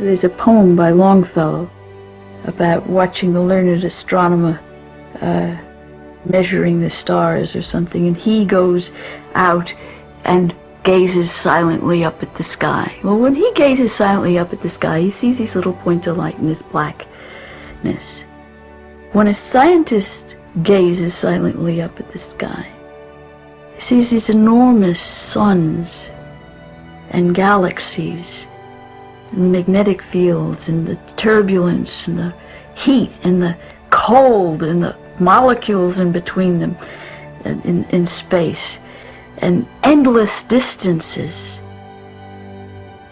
There's a poem by Longfellow about watching the learned astronomer uh, measuring the stars or something, and he goes out and gazes silently up at the sky. Well, when he gazes silently up at the sky, he sees these little points of light in this blackness. When a scientist gazes silently up at the sky, he sees these enormous suns and galaxies and magnetic fields and the turbulence and the heat and the cold and the molecules in between them uh, in, in space and endless distances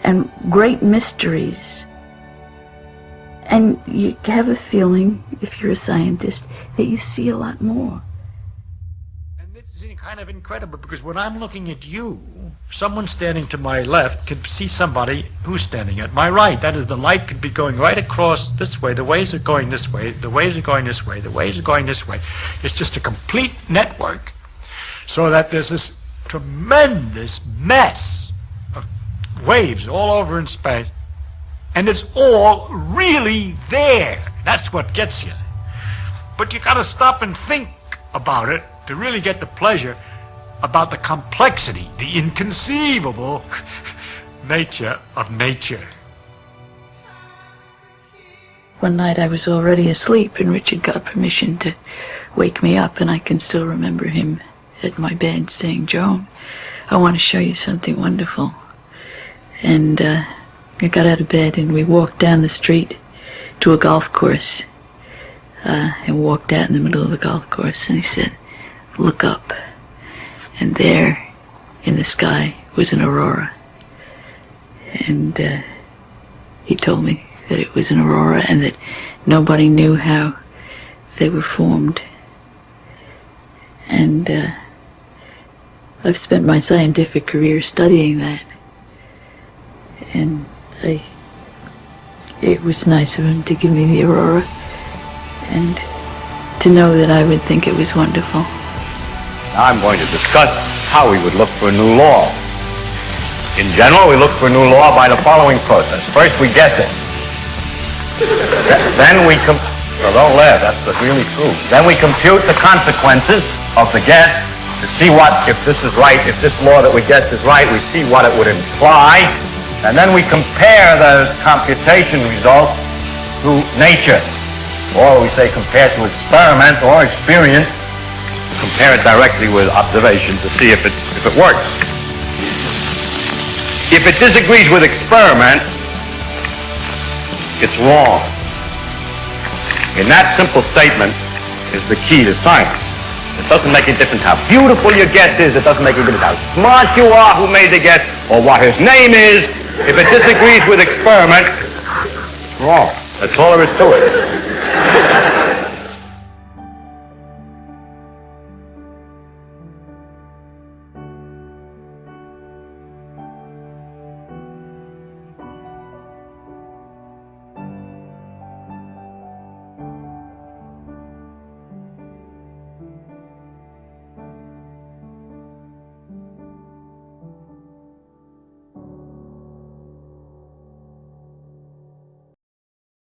and great mysteries. And you have a feeling, if you're a scientist, that you see a lot more. And is kind of incredible because when I'm looking at you, someone standing to my left could see somebody who's standing at my right. That is, the light could be going right across this way. The waves are going this way. The waves are going this way. The waves are going this way. It's just a complete network so that there's this tremendous mess of waves all over in space, and it's all really there. That's what gets you. But you got to stop and think about it to really get the pleasure about the complexity, the inconceivable nature of nature. One night I was already asleep and Richard got permission to wake me up and I can still remember him at my bed saying, Joan, I want to show you something wonderful. And uh, I got out of bed and we walked down the street to a golf course uh, and walked out in the middle of the golf course and he said, look up. And there in the sky was an aurora. And uh, he told me that it was an aurora and that nobody knew how they were formed. And uh, I've spent my scientific career studying that. And I, it was nice of him to give me the aurora and to know that I would think it was wonderful. I'm going to discuss how we would look for a new law. In general, we look for a new law by the following process. First, we guess it. then we so don't laugh, that's really true. Then we compute the consequences of the guess to see what, if this is right, if this law that we guess is right, we see what it would imply, and then we compare those computation results to nature, or we say compare to experiment or experience, compare it directly with observation to see if it, if it works. If it disagrees with experiment, it's wrong. In that simple statement is the key to science. It doesn't make a difference how beautiful your guess is. It doesn't make a difference how smart you are, who made the guess, or what his name is. If it disagrees with experiment, it's wrong. That's all there is to it.